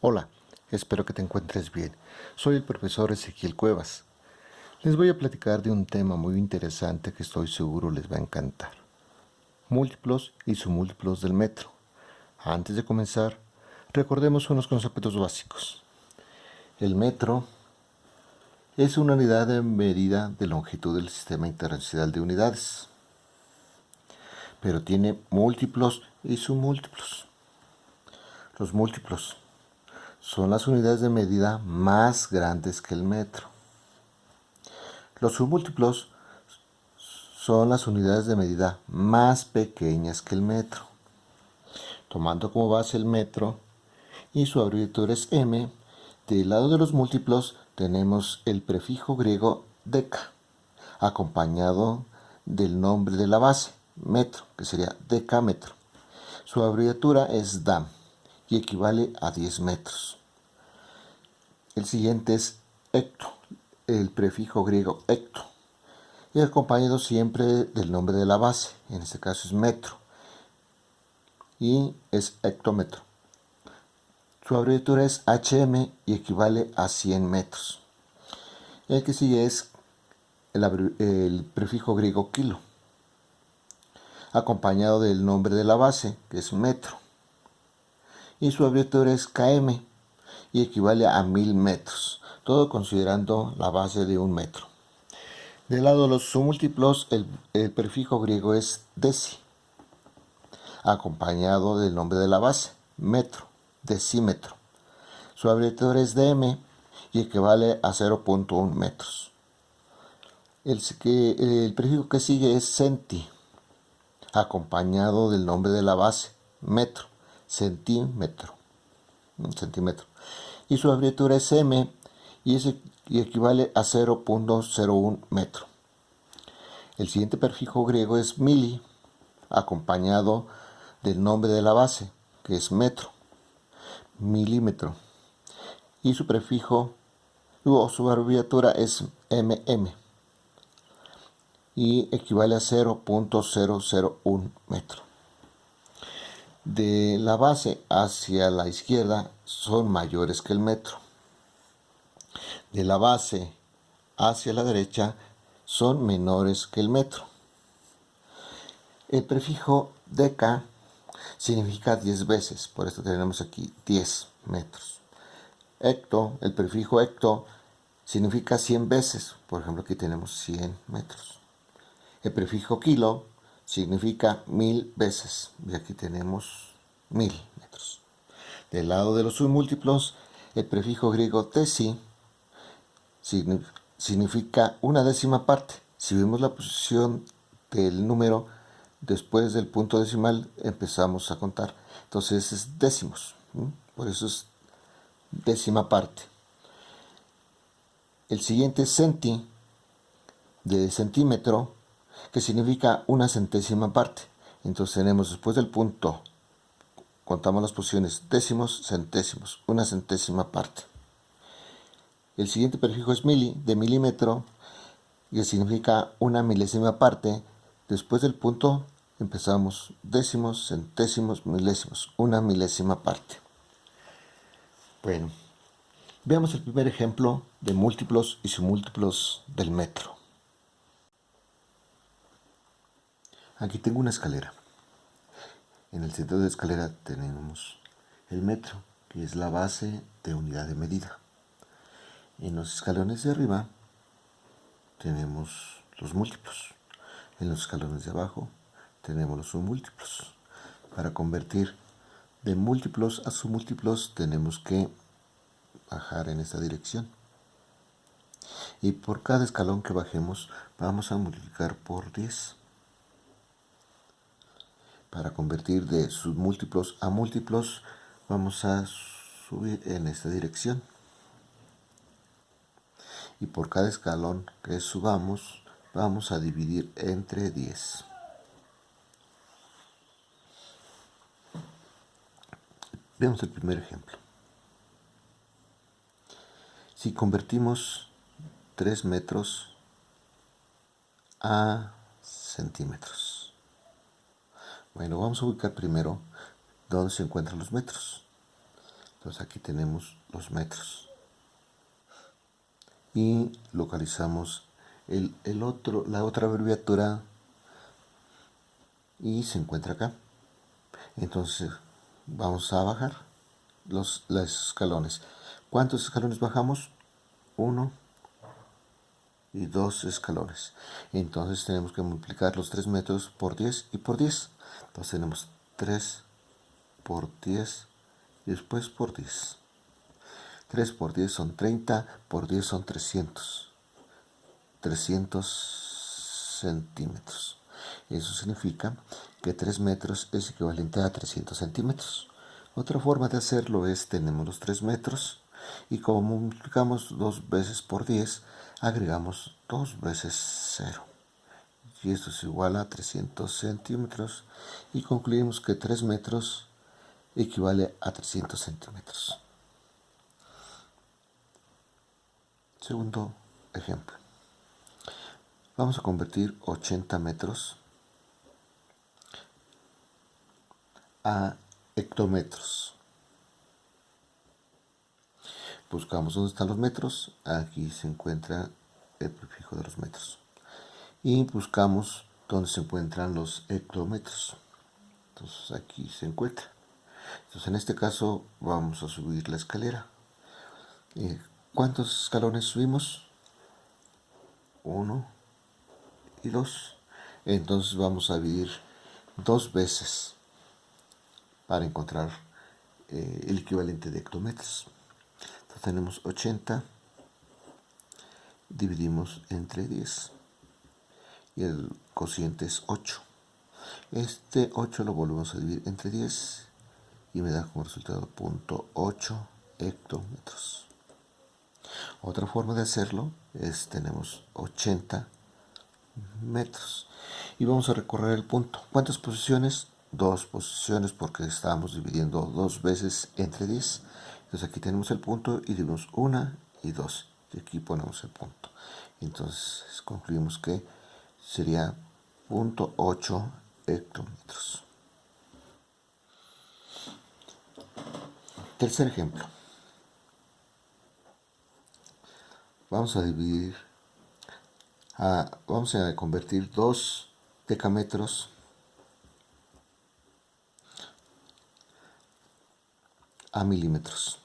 Hola, espero que te encuentres bien. Soy el profesor Ezequiel Cuevas. Les voy a platicar de un tema muy interesante que estoy seguro les va a encantar. Múltiplos y submúltiplos del metro. Antes de comenzar, recordemos unos conceptos básicos. El metro es una unidad de medida de longitud del Sistema Internacional de Unidades, pero tiene múltiplos y submúltiplos. Los múltiplos son las unidades de medida más grandes que el metro. Los submúltiplos son las unidades de medida más pequeñas que el metro. Tomando como base el metro y su abreviatura es m, del lado de los múltiplos tenemos el prefijo griego deca, acompañado del nombre de la base, metro, que sería decámetro. Su abreviatura es DAM y equivale a 10 metros. El siguiente es hecto, el prefijo griego hecto, y acompañado siempre del nombre de la base, en este caso es metro, y es hectómetro. Su abreviatura es HM y equivale a 100 metros. El que sigue es el, el prefijo griego kilo, acompañado del nombre de la base, que es metro y su abreviatura es km y equivale a 1000 metros, todo considerando la base de un metro. Del lado de los submúltiplos, el, prefijo griego es deci, acompañado del nombre de la base, metro, decímetro. Su abreviatura es dm y equivale a 0.1 metros. El, el prefijo que sigue es centi, acompañado del nombre de la base, metro centímetro, centímetro. Y su abreviatura es M y, y equivale a 0.01 metro. El siguiente prefijo griego es mili, acompañado del nombre de la base, que es metro, milímetro. Y su prefijo o su abreviatura es mm y equivale a 0.001 metro de la base hacia la izquierda son mayores que el metro. De la base hacia la derecha son menores que el metro. El prefijo deca significa 10 veces, por esto tenemos aquí 10 metros. Hecto, el prefijo hecto significa 100 veces, por ejemplo aquí tenemos 100 metros. El prefijo kilo significa mil veces. Y aquí tenemos mil metros. Del lado de los submúltiplos, el prefijo griego tesi significa una décima parte. Si vemos la posición del número después del punto decimal, empezamos a contar. Entonces es décimos. Por eso es décima parte. El siguiente centi de centímetro que significa una centésima parte. Entonces tenemos después del punto, contamos las posiciones décimos, centésimos, una centésima parte. El siguiente prefijo es mili, de milímetro, que significa una milésima parte. Después del punto empezamos décimos, centésimos, milésimos, una milésima parte. Bueno, veamos el primer ejemplo de múltiplos y submúltiplos del metro. Aquí tengo una escalera. En el centro de la escalera tenemos el metro, que es la base de unidad de medida. En los escalones de arriba tenemos los múltiplos. En los escalones de abajo tenemos los submúltiplos. Para convertir de múltiplos a submúltiplos tenemos que bajar en esta dirección. Y por cada escalón que bajemos vamos a multiplicar por 10 para convertir de submúltiplos a múltiplos vamos a subir en esta dirección. Y por cada escalón que subamos vamos a dividir entre 10 veamos el primer ejemplo. Si convertimos 3 metros a centímetros bueno, vamos a ubicar primero dónde se encuentran los metros. Entonces aquí tenemos los metros. Y localizamos el, el otro, la otra abreviatura y se encuentra acá. Entonces vamos a bajar los, los escalones. ¿Cuántos escalones bajamos? Uno y dos escalones. Entonces tenemos que multiplicar los 3 metros por 10 y por 10. Entonces tenemos 3 por 10 y después por 10. 3 por 10 son 30, por 10 son 300. 300 centímetros. Eso significa que 3 metros es equivalente a 300 centímetros. Otra forma de hacerlo es, tenemos los 3 metros y como multiplicamos 2 veces por 10, agregamos 2 veces 0. Y esto es igual a 300 centímetros y concluimos que 3 metros equivale a 300 centímetros. Segundo ejemplo. Vamos a convertir 80 metros a hectómetros. Buscamos dónde están los metros. Aquí se encuentra el prefijo de los metros. Y buscamos dónde se encuentran los hectómetros. Entonces aquí se encuentra. Entonces en este caso vamos a subir la escalera. Eh, ¿Cuántos escalones subimos? Uno y dos. Entonces vamos a dividir dos veces para encontrar eh, el equivalente de hectómetros. Entonces tenemos 80, dividimos entre 10 y el cociente es 8. Este 8 lo volvemos a dividir entre 10 y me da como resultado 0.8 hectómetros. Otra forma de hacerlo es tenemos 80 metros y vamos a recorrer el punto. ¿Cuántas posiciones? dos posiciones porque estábamos dividiendo dos veces entre 10 entonces aquí tenemos el punto y dividimos una y dos y aquí ponemos el punto entonces concluimos que sería punto 8 hectómetros tercer ejemplo vamos a dividir a, vamos a convertir dos decámetros a milímetros.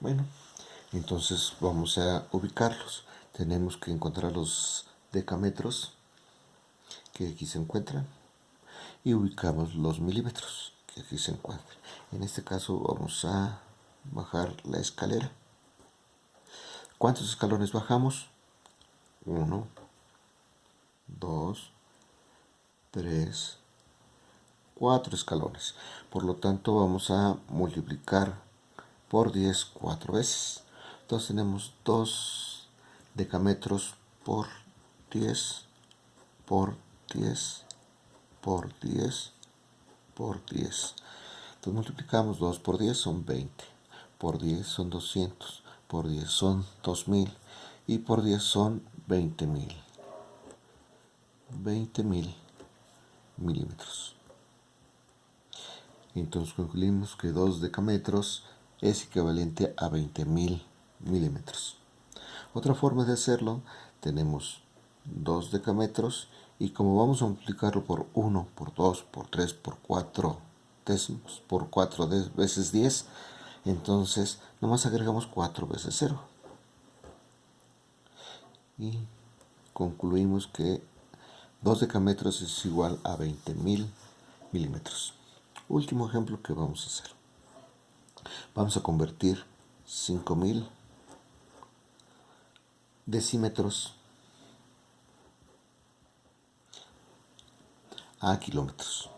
Bueno, entonces vamos a ubicarlos. Tenemos que encontrar los decámetros que aquí se encuentran y ubicamos los milímetros que aquí se encuentran. En este caso vamos a bajar la escalera. ¿Cuántos escalones bajamos? 1, 2, 3, cuatro escalones. Por lo tanto, vamos a multiplicar por 10 cuatro veces. Entonces tenemos 2 decámetros por 10 por 10 por 10 por 10. Entonces multiplicamos 2 por 10 son 20. Por 10 son 200. Por 10 son 2000. Y por 10 son 20.000. 20.000 milímetros. Entonces concluimos que 2 decámetros es equivalente a 20.000 milímetros. Otra forma de hacerlo, tenemos 2 decámetros y como vamos a multiplicarlo por 1, por 2, por 3, por 4 décimos, por 4 veces 10, entonces nomás agregamos 4 veces 0. Y concluimos que 2 decámetros es igual a 20.000 milímetros. Último ejemplo que vamos a hacer. Vamos a convertir 5000 decímetros a kilómetros.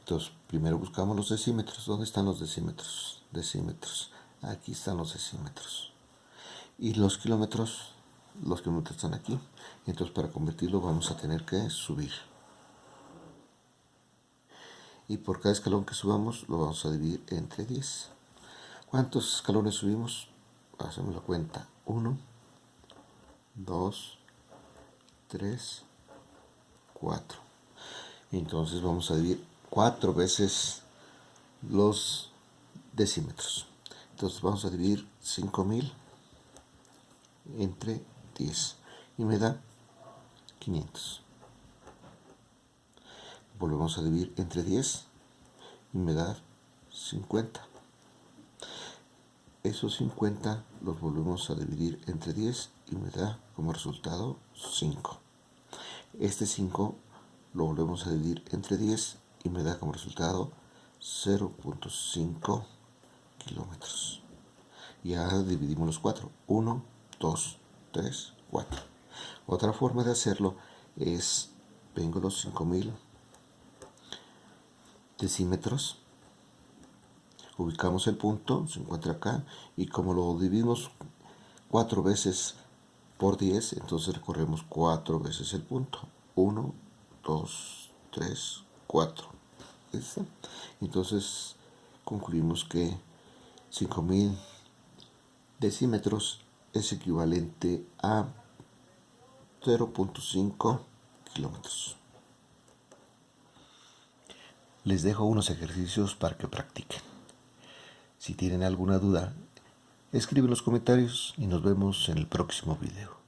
Entonces, primero buscamos los decímetros. ¿Dónde están los decímetros? Decímetros. Aquí están los decímetros. Y los kilómetros, los kilómetros están aquí. Entonces, para convertirlo vamos a tener que subir y por cada escalón que subamos lo vamos a dividir entre 10. ¿Cuántos escalones subimos? Hacemos la cuenta. 1, 2, 3, 4. Entonces vamos a dividir 4 veces los decímetros. Entonces vamos a dividir 5000 entre 10 y me da 500. Volvemos a dividir entre 10 y me da 50. Esos 50 los volvemos a dividir entre 10 y me da como resultado 5. Este 5 lo volvemos a dividir entre 10 y me da como resultado 0.5 kilómetros. Y ahora dividimos los 4. 1, 2, 3, 4. Otra forma de hacerlo es, vengo los 5000 decímetros, ubicamos el punto, se encuentra acá, y como lo dividimos 4 veces por 10, entonces recorremos 4 veces el punto. 1, 2, 3, 4. Entonces concluimos que 5000 decímetros es equivalente a 0.5 kilómetros. Les dejo unos ejercicios para que practiquen. Si tienen alguna duda, escriben en los comentarios y nos vemos en el próximo video.